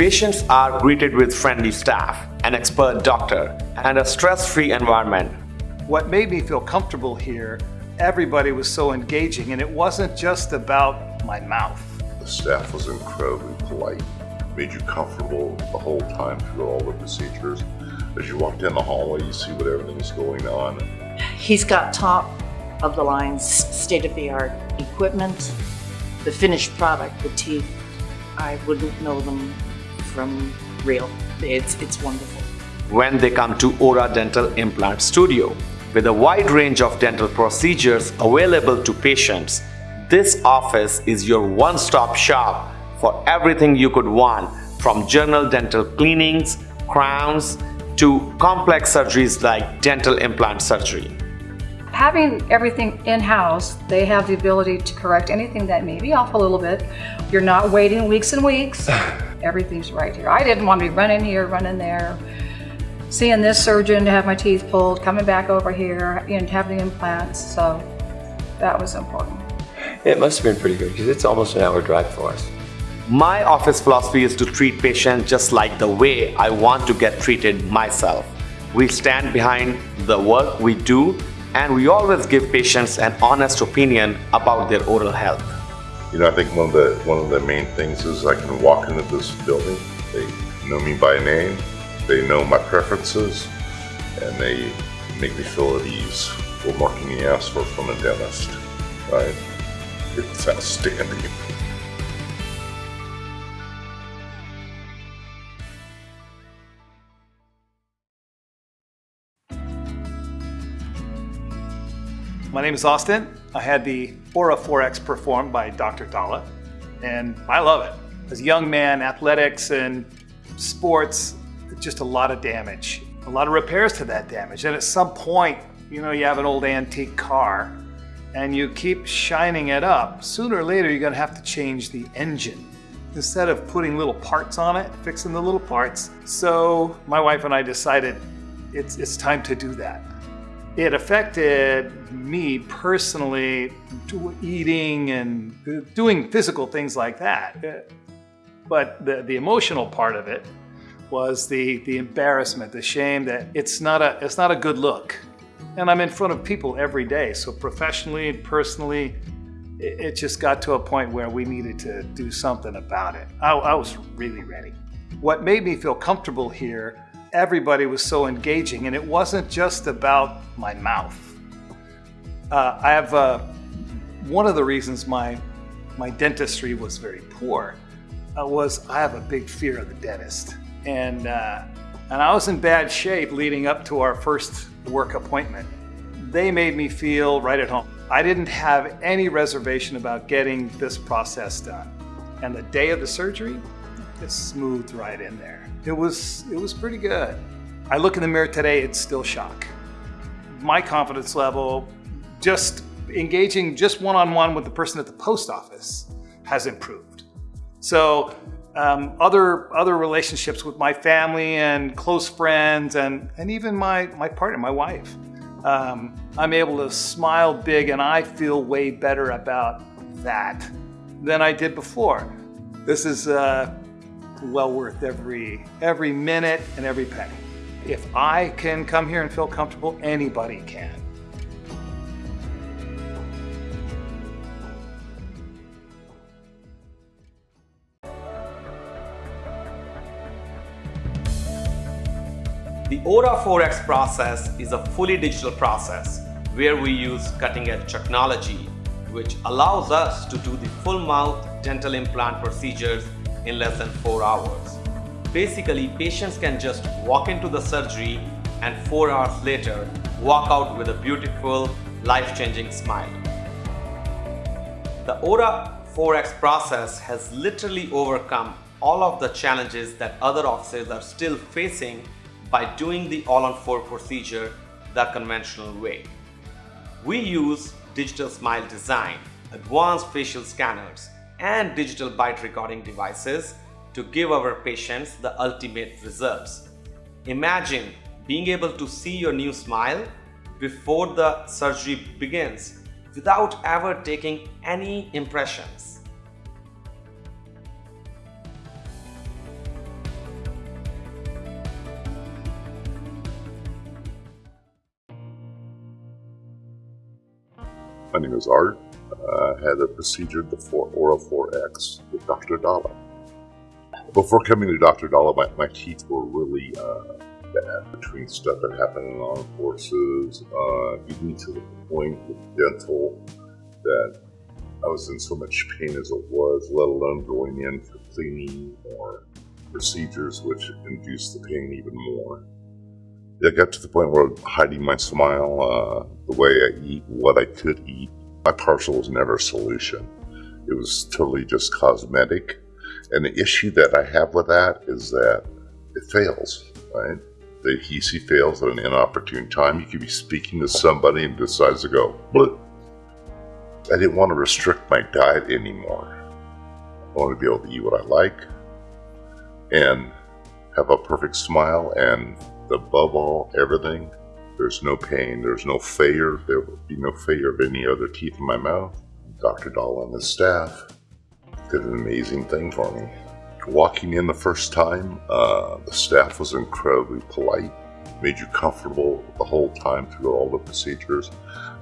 Patients are greeted with friendly staff, an expert doctor, and a stress-free environment. What made me feel comfortable here, everybody was so engaging and it wasn't just about my mouth. The staff was incredibly polite, made you comfortable the whole time through all the procedures. As you walk down the hallway, you see what everything is going on. He's got top of the line, state-of-the-art equipment, the finished product, the teeth. I wouldn't know them from real. It's, it's wonderful. When they come to Ora Dental Implant Studio, with a wide range of dental procedures available to patients, this office is your one-stop shop for everything you could want from general dental cleanings, crowns, to complex surgeries like dental implant surgery. Having everything in-house, they have the ability to correct anything that may be off a little bit. You're not waiting weeks and weeks. Everything's right here. I didn't want to be running here, running there, seeing this surgeon to have my teeth pulled, coming back over here and having the implants. So that was important. It must have been pretty good because it's almost an hour drive for us. My office philosophy is to treat patients just like the way I want to get treated myself. We stand behind the work we do and we always give patients an honest opinion about their oral health. You know, I think one of the one of the main things is I can walk into this building. They know me by name. They know my preferences, and they make me feel at ease. What more can you ask for from a dentist, right? It's outstanding. My name is Austin. I had the Ora 4X performed by Dr. Dalla, and I love it. As a young man, athletics and sports, just a lot of damage, a lot of repairs to that damage. And at some point, you know, you have an old antique car and you keep shining it up. Sooner or later, you're gonna have to change the engine instead of putting little parts on it, fixing the little parts. So my wife and I decided it's, it's time to do that. It affected me personally, eating and doing physical things like that. Uh, but the, the emotional part of it was the, the embarrassment, the shame that it's not, a, it's not a good look. And I'm in front of people every day. So professionally and personally, it, it just got to a point where we needed to do something about it. I, I was really ready. What made me feel comfortable here everybody was so engaging and it wasn't just about my mouth. Uh, I have, uh, one of the reasons my, my dentistry was very poor uh, was I have a big fear of the dentist. And, uh, and I was in bad shape leading up to our first work appointment. They made me feel right at home. I didn't have any reservation about getting this process done. And the day of the surgery, it smoothed right in there. It was, it was pretty good. I look in the mirror today, it's still shock. My confidence level, just engaging just one-on-one -on -one with the person at the post office has improved. So um, other, other relationships with my family and close friends and, and even my, my partner, my wife, um, I'm able to smile big and I feel way better about that than I did before. This is uh, well worth every, every minute and every penny. If I can come here and feel comfortable, anybody can. The Ora 4X process is a fully digital process where we use cutting-edge technology which allows us to do the full mouth dental implant procedures in less than 4 hours. Basically, patients can just walk into the surgery and 4 hours later walk out with a beautiful, life-changing smile. The Ora 4X process has literally overcome all of the challenges that other offices are still facing by doing the all-on-4 procedure the conventional way. We use digital smile design, advanced facial scanners, and digital bite recording devices to give our patients the ultimate results. Imagine being able to see your new smile before the surgery begins without ever taking any impressions. My name is Art. Uh, had a procedure, 4, Ora 4X, with Dr. Dalla. Before coming to Dr. Dalla, my, my teeth were really uh, bad between stuff that happened in armed forces, uh, getting to the point with dental that I was in so much pain as it was, let alone going in for cleaning or procedures which induced the pain even more. I got to the point where hiding my smile, uh, the way I eat, what I could eat, my partial was never a solution. It was totally just cosmetic. And the issue that I have with that is that it fails, right? The adhesive fails at an inopportune time. You could be speaking to somebody and decides to go, Bleh. I didn't want to restrict my diet anymore. I want to be able to eat what I like and have a perfect smile and above all, everything. There's no pain, there's no failure, there will be no failure of any other teeth in my mouth. Dr. Dahl and his staff did an amazing thing for me. Walking in the first time, uh, the staff was incredibly polite, made you comfortable the whole time through all the procedures.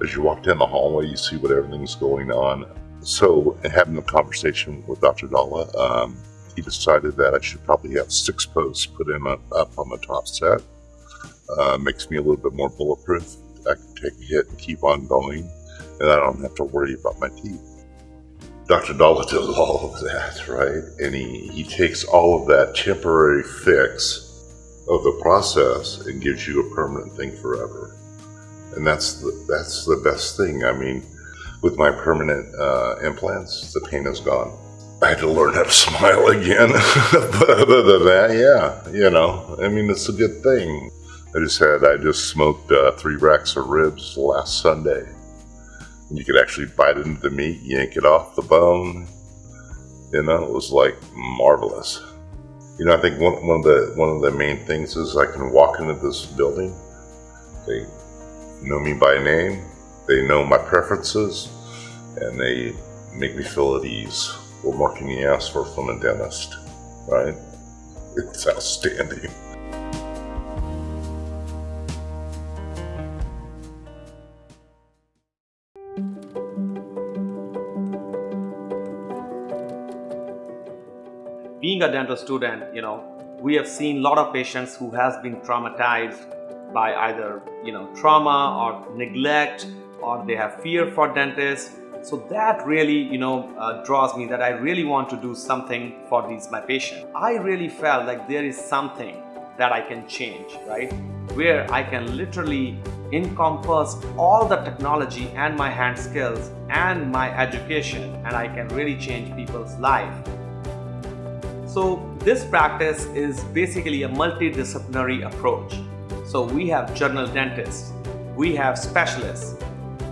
As you walk down the hallway, you see what everything's going on. So, having a conversation with Dr. Dalla, um, he decided that I should probably have six posts put in up on the top set. Uh, makes me a little bit more bulletproof. I can take a hit and keep on going, and I don't have to worry about my teeth. Dr. Dalla does all of that, right? And he, he takes all of that temporary fix of the process and gives you a permanent thing forever. And that's the, that's the best thing. I mean, with my permanent uh, implants, the pain is gone. I had to learn how to smile again. but other than that, yeah, you know, I mean, it's a good thing. I just had, I just smoked uh, three racks of ribs last Sunday. And You could actually bite into the meat, yank it off the bone. You know, it was like marvelous. You know, I think one, one of the one of the main things is I can walk into this building. They know me by name. They know my preferences, and they make me feel at ease. What more can you ask for from a dentist, right? It's outstanding. Being a dental student, you know, we have seen a lot of patients who has been traumatized by either, you know, trauma or neglect or they have fear for dentists. So that really, you know, uh, draws me that I really want to do something for these my patients. I really felt like there is something that I can change, right? Where I can literally encompass all the technology and my hand skills and my education and I can really change people's life. So this practice is basically a multidisciplinary approach. So we have general dentists, we have specialists,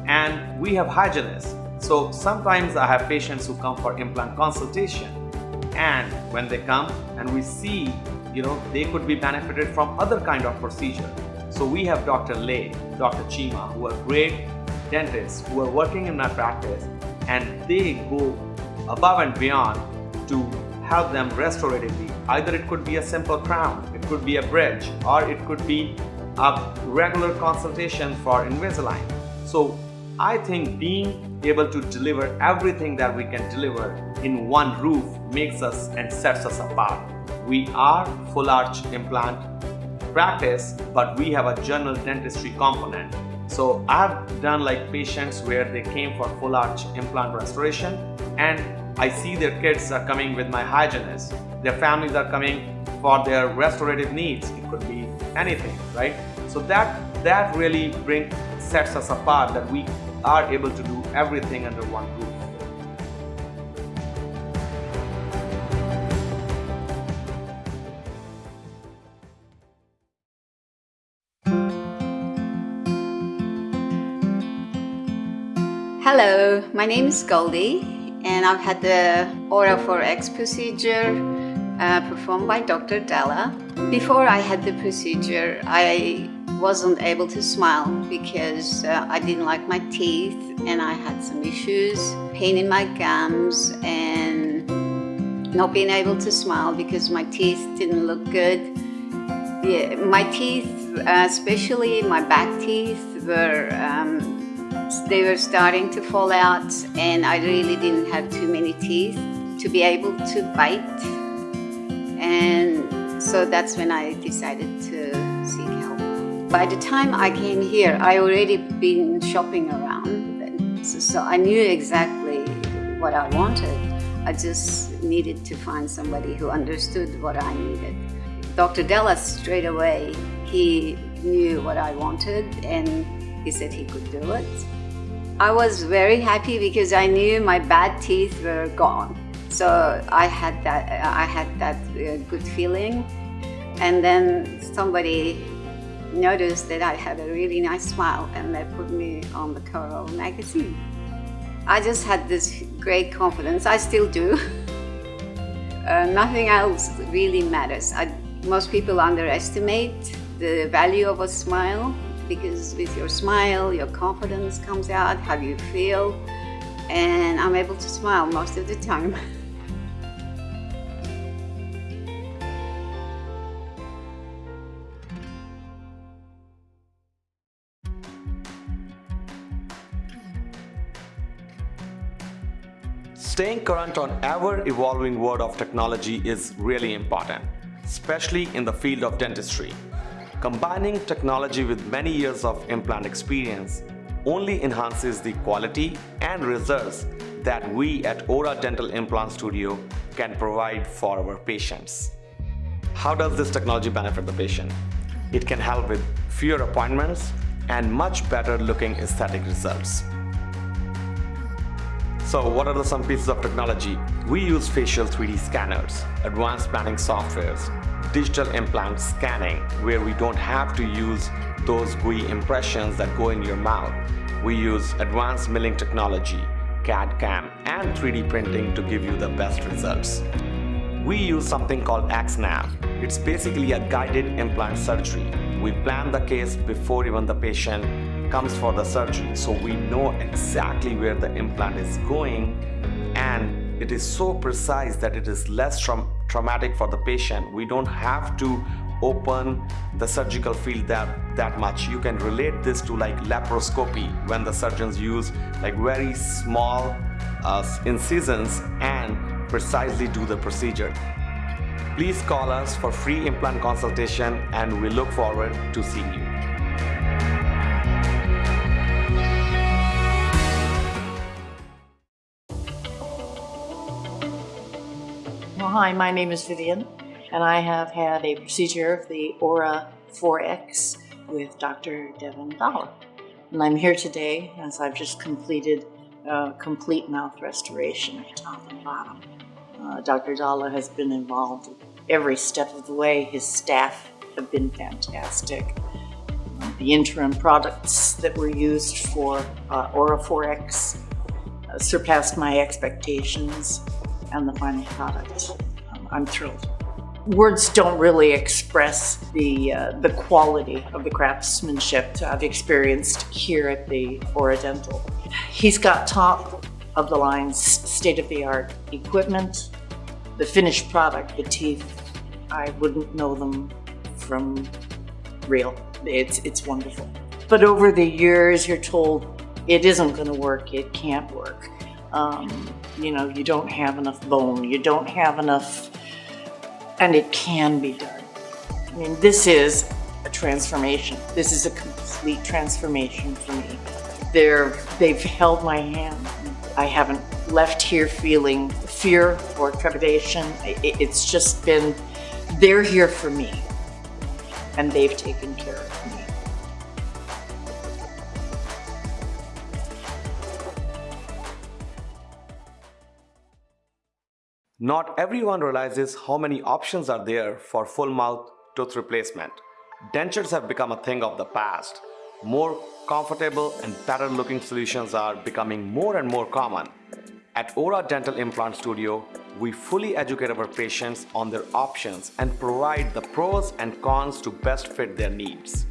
and we have hygienists. So sometimes I have patients who come for implant consultation and when they come and we see, you know, they could be benefited from other kind of procedure. So we have Dr. Lay, Dr. Chima, who are great dentists who are working in my practice and they go above and beyond to help them restoratively. Either it could be a simple crown, it could be a bridge, or it could be a regular consultation for Invisalign. So I think being able to deliver everything that we can deliver in one roof makes us and sets us apart. We are full arch implant practice, but we have a general dentistry component. So I've done like patients where they came for full arch implant restoration and I see their kids are coming with my hygienist. Their families are coming for their restorative needs. It could be anything, right? So that that really bring sets us apart that we are able to do everything under one roof. Hello, my name is Goldie and I've had the Ora 4X procedure uh, performed by Dr. Dalla. Before I had the procedure, I wasn't able to smile because uh, I didn't like my teeth and I had some issues, pain in my gums and not being able to smile because my teeth didn't look good. Yeah, my teeth, uh, especially my back teeth, were um, they were starting to fall out, and I really didn't have too many teeth to be able to bite. And so that's when I decided to seek help. By the time I came here, I already been shopping around, so, so I knew exactly what I wanted. I just needed to find somebody who understood what I needed. Dr. Dalla straight away, he knew what I wanted and he said he could do it. I was very happy because I knew my bad teeth were gone. So I had that, I had that uh, good feeling. And then somebody noticed that I had a really nice smile and they put me on the a magazine. I just had this great confidence. I still do. uh, nothing else really matters. I, most people underestimate the value of a smile because with your smile, your confidence comes out, how you feel, and I'm able to smile most of the time. Staying current on ever-evolving world of technology is really important, especially in the field of dentistry. Combining technology with many years of implant experience only enhances the quality and results that we at Ora Dental Implant Studio can provide for our patients. How does this technology benefit the patient? It can help with fewer appointments and much better looking aesthetic results. So what are some pieces of technology? We use facial 3D scanners, advanced planning softwares, digital implant scanning where we don't have to use those gooey impressions that go in your mouth. We use advanced milling technology, CAD-CAM and 3D printing to give you the best results. We use something called XNAV. It's basically a guided implant surgery. We plan the case before even the patient comes for the surgery. So we know exactly where the implant is going and it is so precise that it is less tra traumatic for the patient. We don't have to open the surgical field that that much. You can relate this to like laparoscopy when the surgeons use like very small uh, incisions and precisely do the procedure. Please call us for free implant consultation and we look forward to seeing you hi, my name is Vivian, and I have had a procedure of the Ora 4X with Dr. Devin Dalla. And I'm here today as I've just completed a complete mouth restoration, top and bottom. Uh, Dr. Dalla has been involved every step of the way. His staff have been fantastic. Uh, the interim products that were used for uh, Ora 4X uh, surpassed my expectations and the final product. I'm thrilled. Words don't really express the, uh, the quality of the craftsmanship I've experienced here at the Ora Dental. He's got top of the line, state-of-the-art equipment. The finished product, the teeth, I wouldn't know them from real. It's, it's wonderful. But over the years, you're told it isn't going to work, it can't work um, you know, you don't have enough bone, you don't have enough, and it can be done. I mean, this is a transformation. This is a complete transformation for me. They're, they've held my hand. I haven't left here feeling fear or trepidation. It's just been, they're here for me, and they've taken care of Not everyone realizes how many options are there for full mouth tooth replacement. Dentures have become a thing of the past. More comfortable and better looking solutions are becoming more and more common. At Ora Dental Implant Studio, we fully educate our patients on their options and provide the pros and cons to best fit their needs.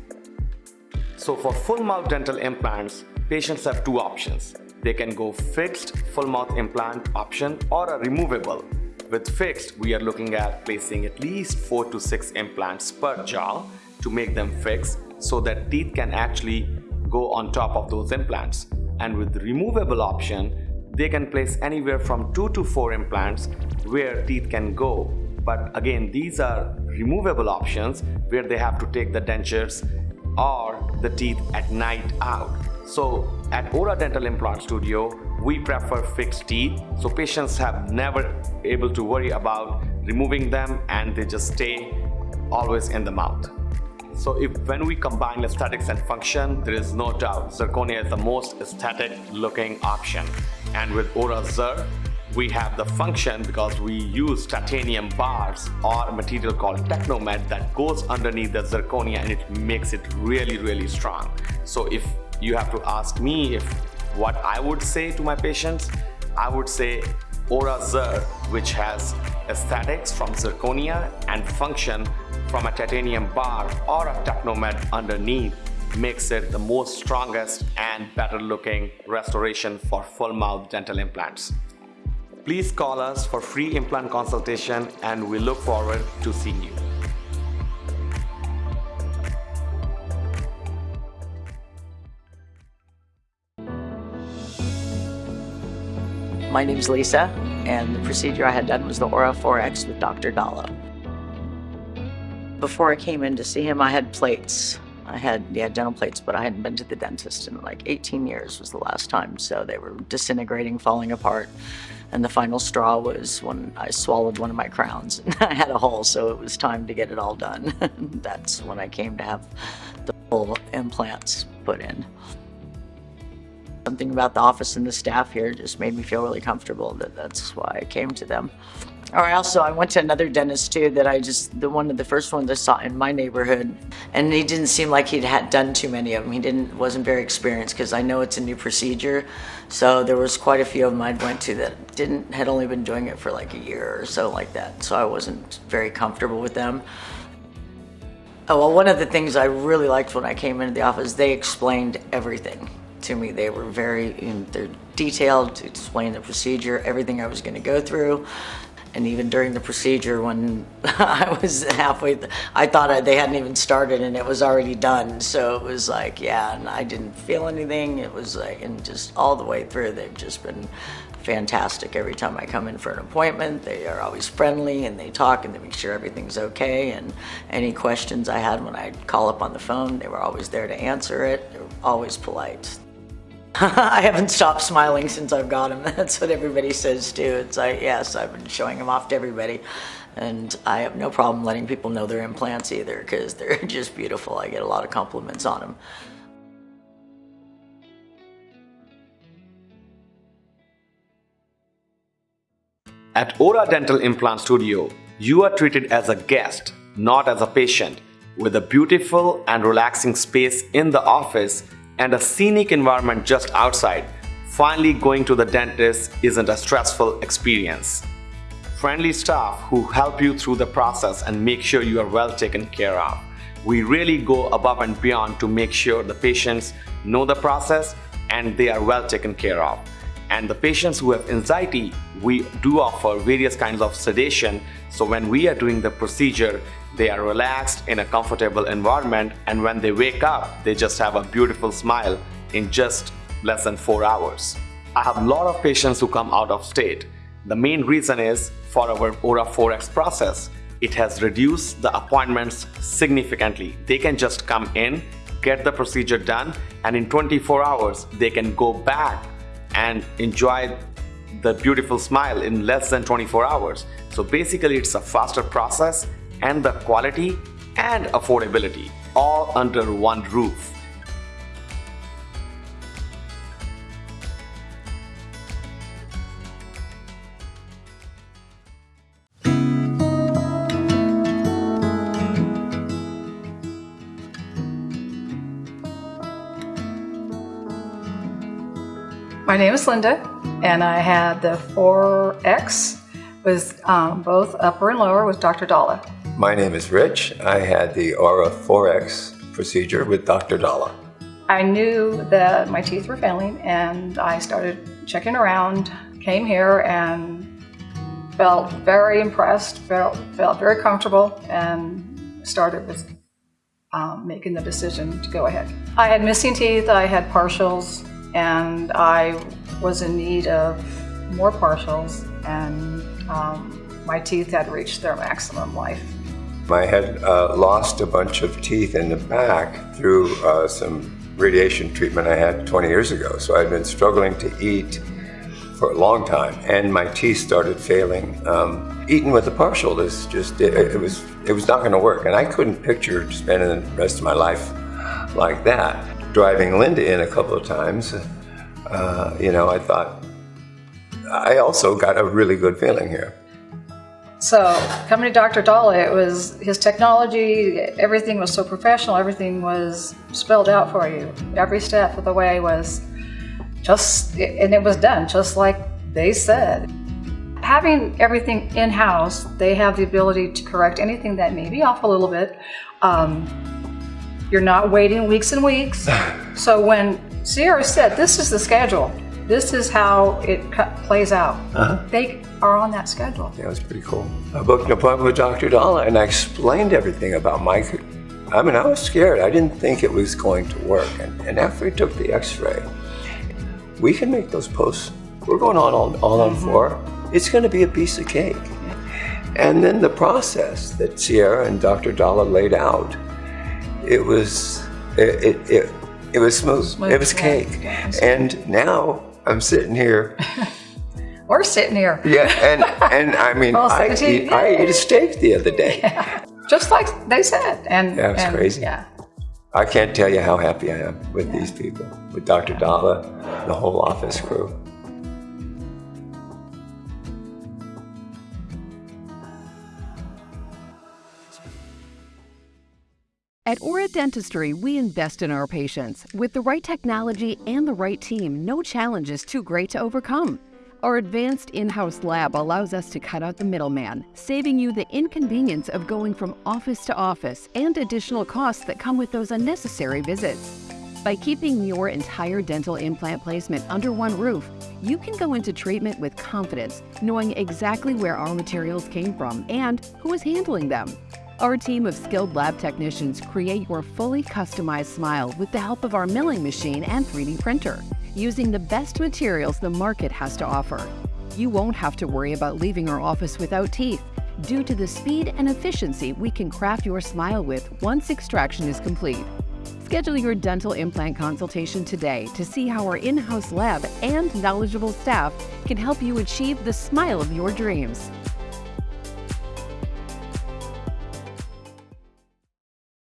So for full mouth dental implants, patients have two options. They can go fixed full mouth implant option or a removable. With fixed, we are looking at placing at least 4 to 6 implants per jaw to make them fixed so that teeth can actually go on top of those implants. And with removable option, they can place anywhere from two to four implants where teeth can go. But again, these are removable options where they have to take the dentures or the teeth at night out. So at Ora Dental Implant Studio, we prefer fixed teeth. So patients have never able to worry about removing them and they just stay always in the mouth. So if when we combine aesthetics and function, there is no doubt zirconia is the most aesthetic looking option. And with Ora Zir, we have the function because we use titanium bars or a material called Technomed that goes underneath the zirconia and it makes it really, really strong. So if you have to ask me if what I would say to my patients, I would say Ora Zir, which has aesthetics from zirconia and function from a titanium bar or a Technomed underneath makes it the most strongest and better looking restoration for full mouth dental implants. Please call us for free implant consultation and we look forward to seeing you. My name's Lisa, and the procedure I had done was the Ora 4X with Dr. Dalla. Before I came in to see him, I had plates. I had, yeah, dental plates, but I hadn't been to the dentist in like 18 years was the last time. So they were disintegrating, falling apart. And the final straw was when I swallowed one of my crowns. And I had a hole, so it was time to get it all done. That's when I came to have the full implants put in. Something about the office and the staff here just made me feel really comfortable that that's why I came to them. Or also, I went to another dentist too that I just, the one of the first ones I saw in my neighborhood, and he didn't seem like he'd had done too many of them. He didn't, wasn't very experienced because I know it's a new procedure. So there was quite a few of them I'd went to that didn't, had only been doing it for like a year or so like that. So I wasn't very comfortable with them. Oh, well, one of the things I really liked when I came into the office, they explained everything to me. They were very in, they're detailed to explain the procedure, everything I was going to go through. And even during the procedure, when I was halfway, I thought I, they hadn't even started and it was already done. So it was like, yeah, and I didn't feel anything. It was like, and just all the way through, they've just been fantastic. Every time I come in for an appointment, they are always friendly and they talk and they make sure everything's okay. And any questions I had when I call up on the phone, they were always there to answer it. They were always polite. I haven't stopped smiling since I've got him. That's what everybody says too. It's like, yes, I've been showing him off to everybody. And I have no problem letting people know their implants either because they're just beautiful. I get a lot of compliments on them. At Ora Dental Implant Studio, you are treated as a guest, not as a patient, with a beautiful and relaxing space in the office and a scenic environment just outside. Finally going to the dentist isn't a stressful experience. Friendly staff who help you through the process and make sure you are well taken care of. We really go above and beyond to make sure the patients know the process and they are well taken care of. And the patients who have anxiety, we do offer various kinds of sedation. So when we are doing the procedure, they are relaxed in a comfortable environment and when they wake up, they just have a beautiful smile in just less than four hours. I have a lot of patients who come out of state. The main reason is for our Ora 4X process. It has reduced the appointments significantly. They can just come in, get the procedure done, and in 24 hours, they can go back and enjoy the beautiful smile in less than 24 hours. So basically it's a faster process and the quality and affordability all under one roof. My name is Linda, and I had the 4X with um, both upper and lower with Dr. Dalla. My name is Rich. I had the Ora 4X procedure with Dr. Dalla. I knew that my teeth were failing, and I started checking around, came here, and felt very impressed, felt, felt very comfortable, and started with um, making the decision to go ahead. I had missing teeth, I had partials, and I was in need of more partials, and um, my teeth had reached their maximum life. I had uh, lost a bunch of teeth in the back through uh, some radiation treatment I had 20 years ago. So I'd been struggling to eat for a long time, and my teeth started failing. Um, eating with a partial is just it, it was it was not going to work, and I couldn't picture spending the rest of my life like that. Driving Linda in a couple of times, uh, you know, I thought I also got a really good feeling here. So coming to Dr. Dalla, it was his technology, everything was so professional, everything was spelled out for you. Every step of the way was just, and it was done just like they said. Having everything in-house, they have the ability to correct anything that may be off a little bit. Um, you're not waiting weeks and weeks. so when Sierra said, this is the schedule, this is how it plays out. Uh-huh. They are on that schedule. Yeah, it was pretty cool. I booked an appointment with Dr. Dalla and I explained everything about Mike. I mean, I was scared. I didn't think it was going to work. And, and after he took the x-ray, we can make those posts. We're going on all, all on mm-hmm. four. It's going to be a piece of cake. And then the process that Sierra and Dr. Dalla laid out, it was, it, it, it, it was smooth. smooth. It was cake. Yeah, and now I'm sitting here. We're sitting here. Yeah, and and I mean, I, ate, I ate a steak the other day. Yeah. Just like they said. And that was and, crazy. Yeah. I can't tell you how happy I am with yeah. these people, with Dr. Dalla, the whole office crew. At Ora Dentistry, we invest in our patients. With the right technology and the right team, no challenge is too great to overcome. Our advanced in-house lab allows us to cut out the middleman, saving you the inconvenience of going from office to office and additional costs that come with those unnecessary visits. By keeping your entire dental implant placement under one roof, you can go into treatment with confidence, knowing exactly where our materials came from and who is handling them. Our team of skilled lab technicians create your fully customized smile with the help of our milling machine and 3D printer, using the best materials the market has to offer. You won't have to worry about leaving our office without teeth, due to the speed and efficiency we can craft your smile with once extraction is complete. Schedule your dental implant consultation today to see how our in-house lab and knowledgeable staff can help you achieve the smile of your dreams.